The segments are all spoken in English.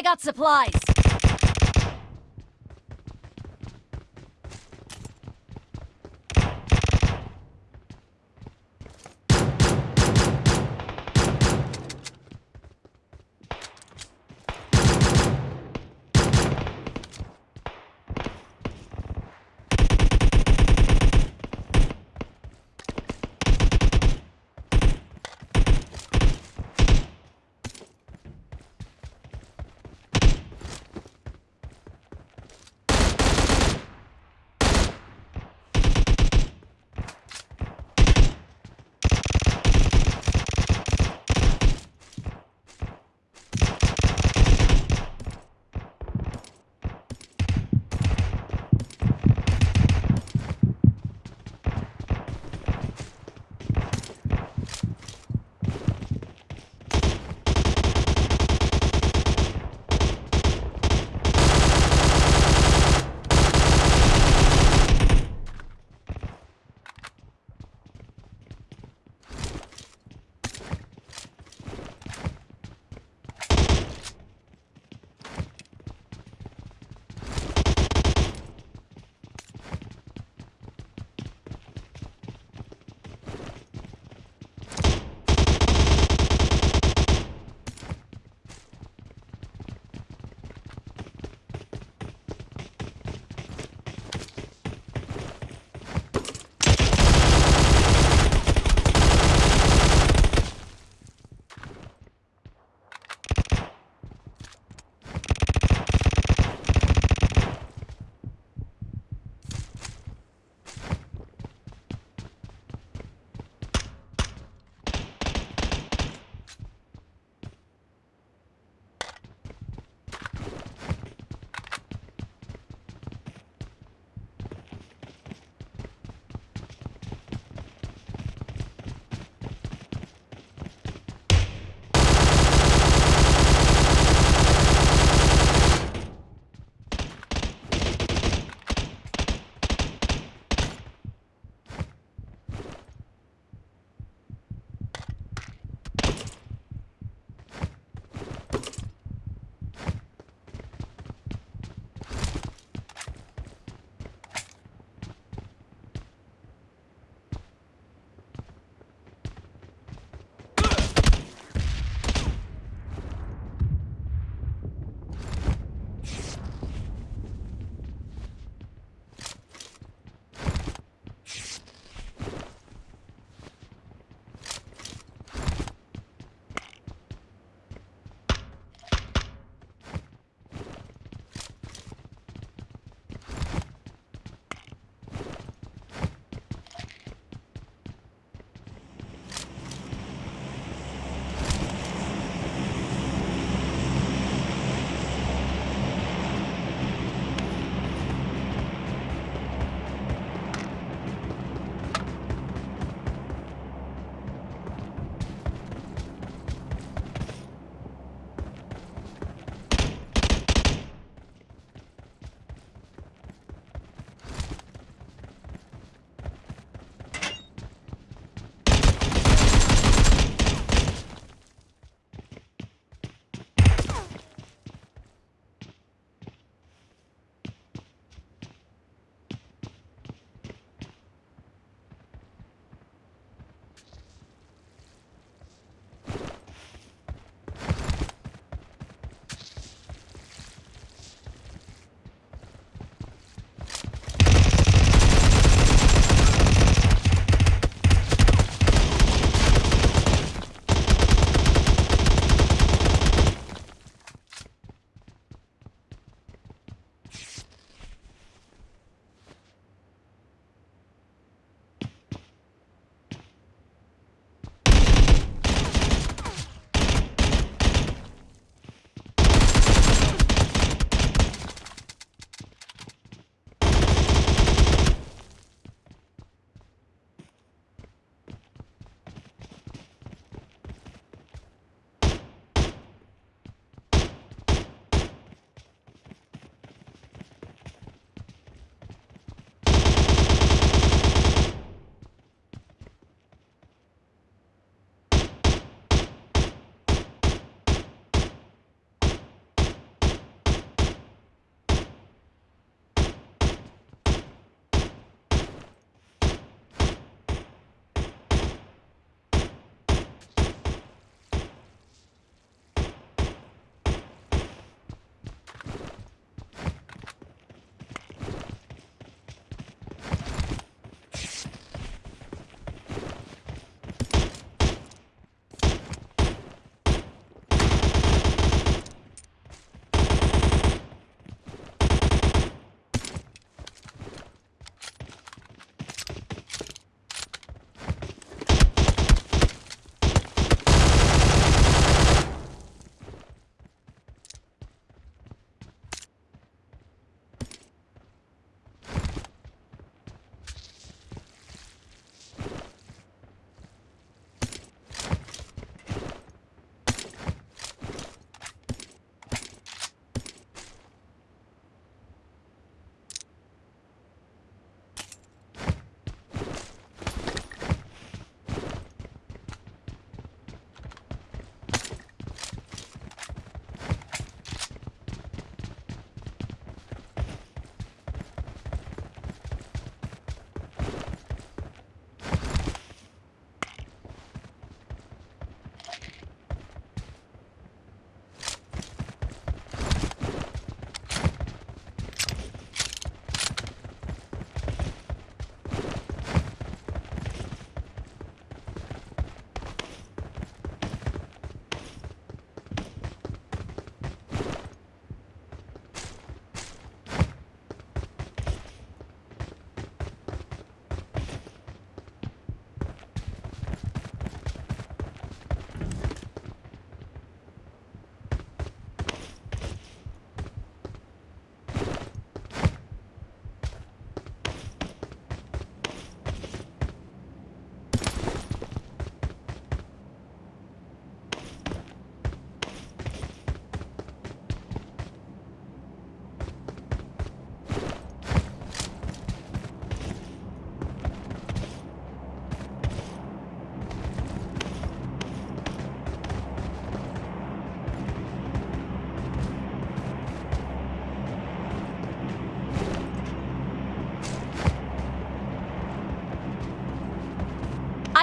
I got supplies.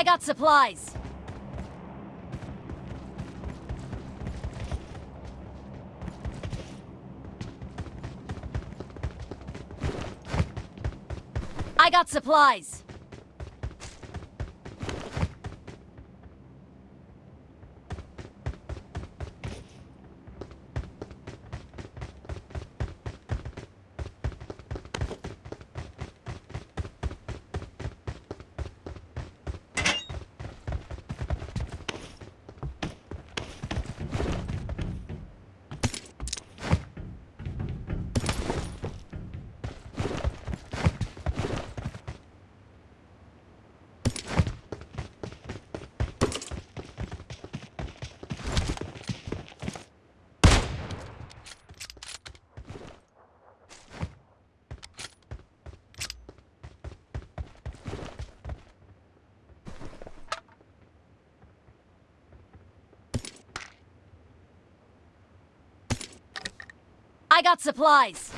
Got supplies. I got supplies. Got supplies.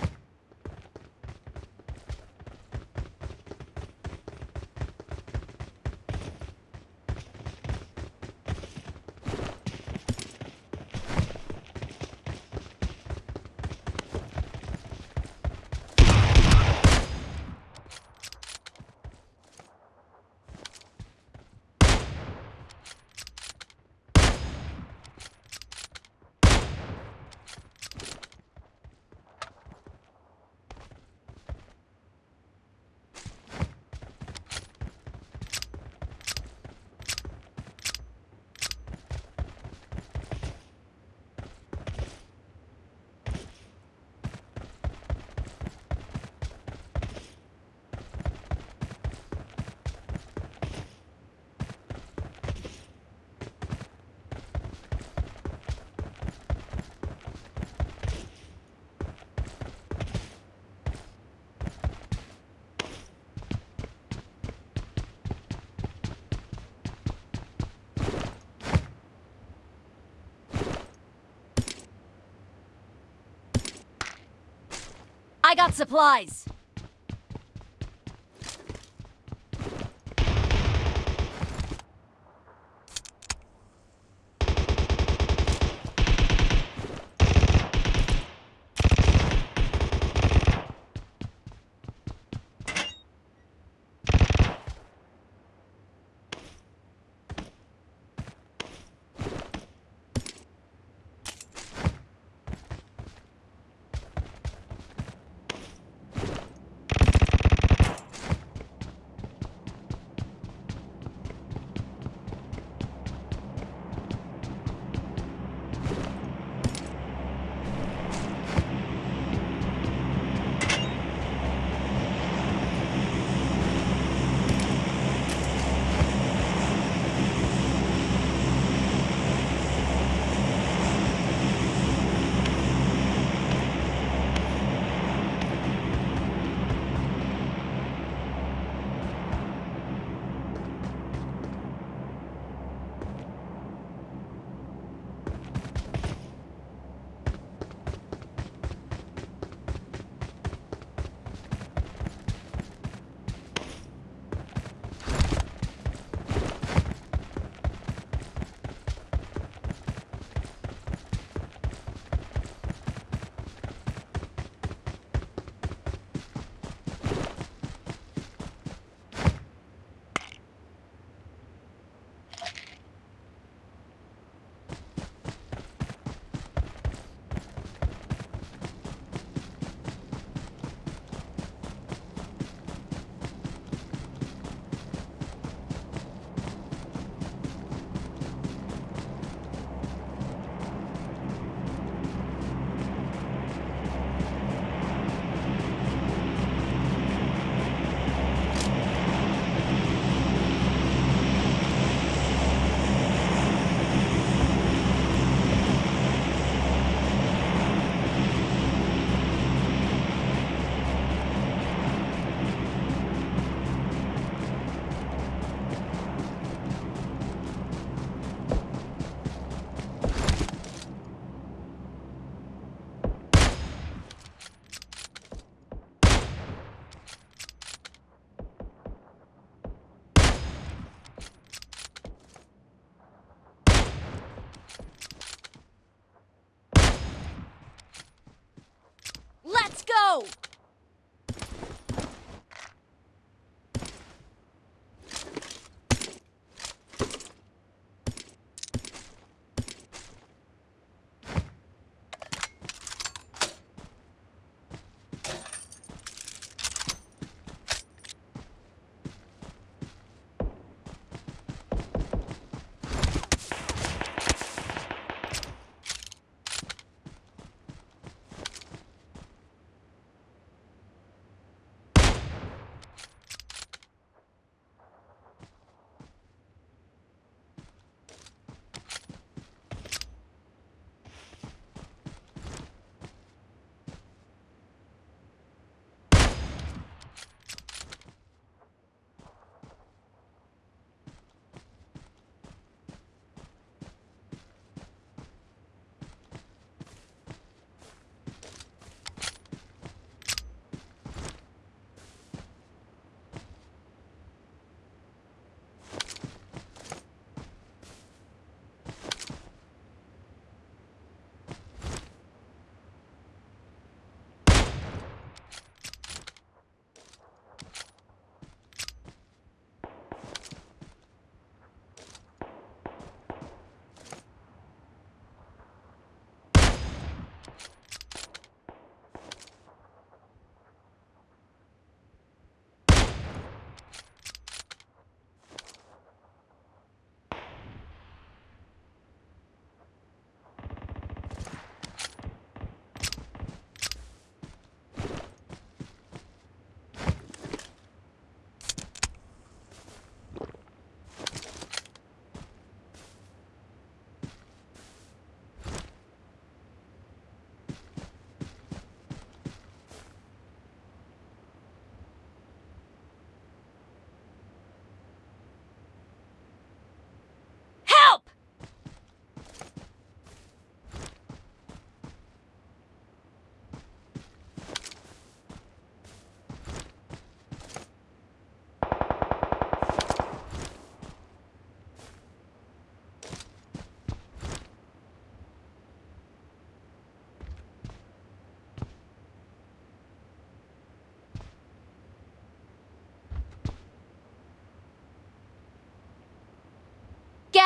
Got supplies.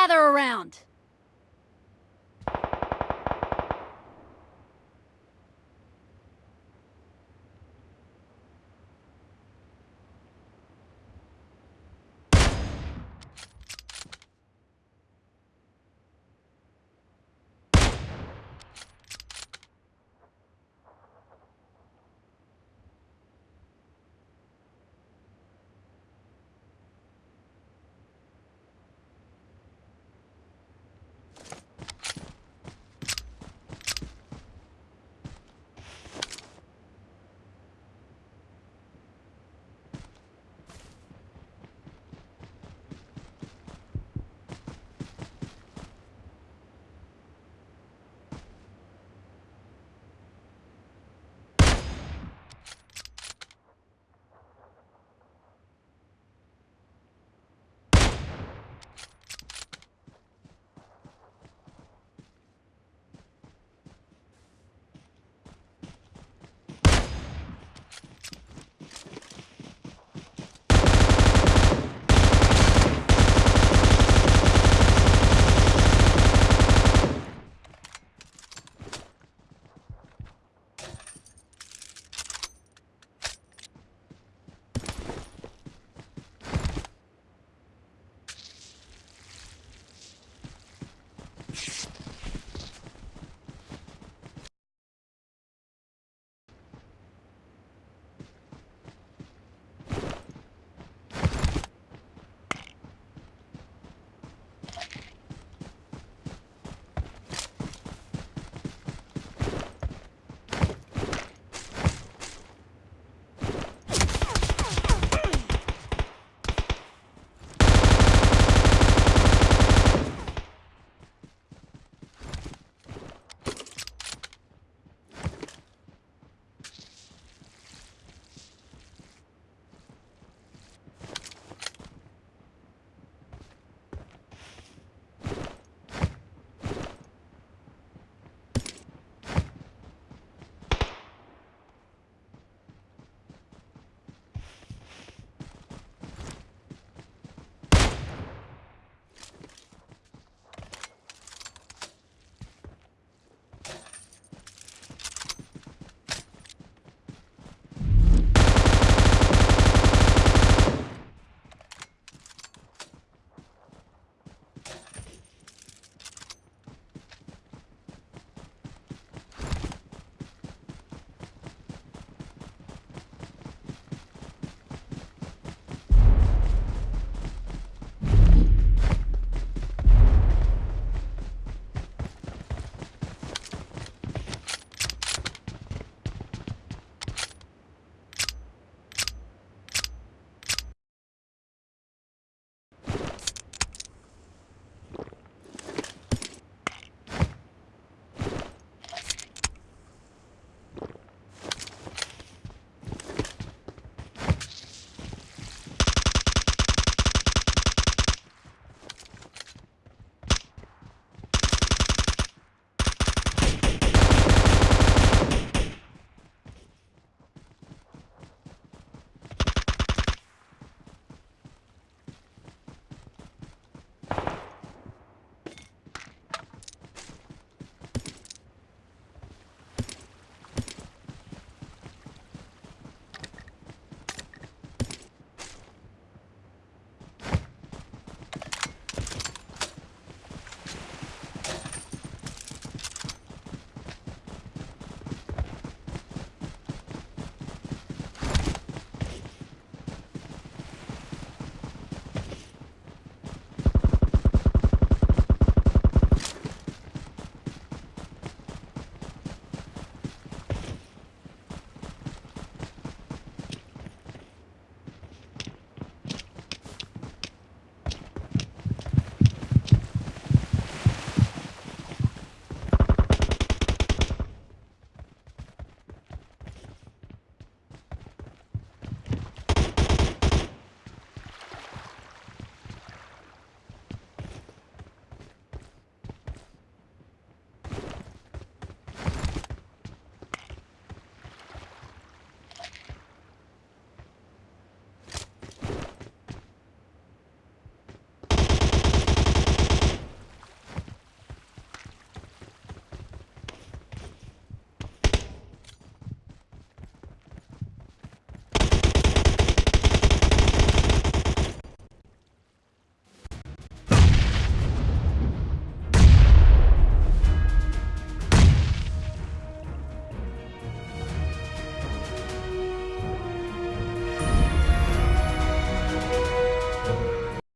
Gather around.